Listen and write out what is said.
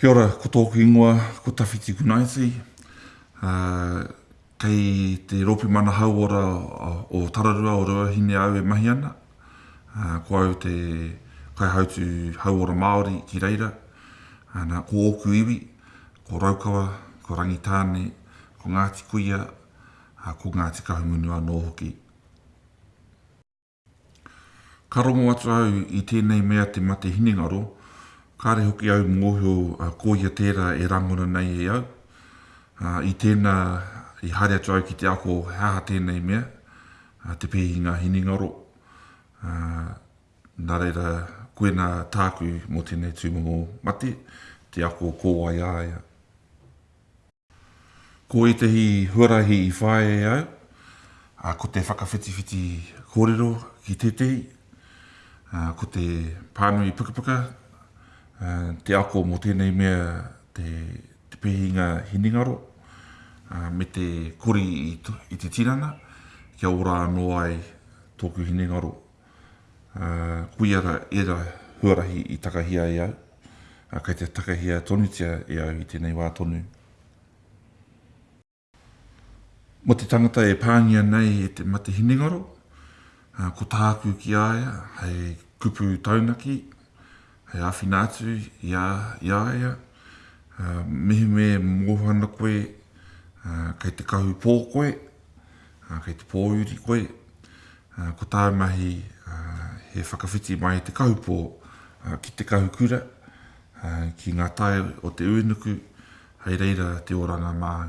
Kia ora, ko tōku ingoa, ko Tawhiti Kunaiti. Kei te Rōpū Mana Hauora o Tararua o Ruahine au e mahi ana. Ko au te Kaihautū Hauora Māori ki reira. Nā, ko ōku iwi, ko Raukawa, ko Rangitāne, ko Ngāti Kuia, ko Ngāti Kahungunu anō hoki. Ka rongo atu au i tēnei mea te mate hinengaro, kāre hoki au mōhio ko ia tērā e rangona nei e au. I tēnā i haere atu au ki te ako he aha tēnei mea, te pēhi ngā hinengaro. Nā reira, koinā tāku mō tēnei tūmomo mate, te ako ko wai a ia. Ko ētahi huarahi i whāia e au, ko te whakawhitiwhiti kōrero ki tētahi, ko te pānui pukapuka, te ako mō tēnei mea te pihinga hinengaro, me te kori i te tinana kia ora anō ai tōku hinengaro. Koia ra era huarahi i takahia e au, a kei te takahia tonutia e au i tenei wa tonu. Mo te tangata e pangia nei e te mate hinengaro, ko taku ki a ia hei kupu taunaki, He āwhina atu i a ia, mehemea e moho ana koe, kei te kahu pō koe, kei te pōuri koe, ko tāu mahi he whakawhiti mai i te kahu pō ki te kahu kura, ki ngā tae o te uinuku, hei reira te oranga māu.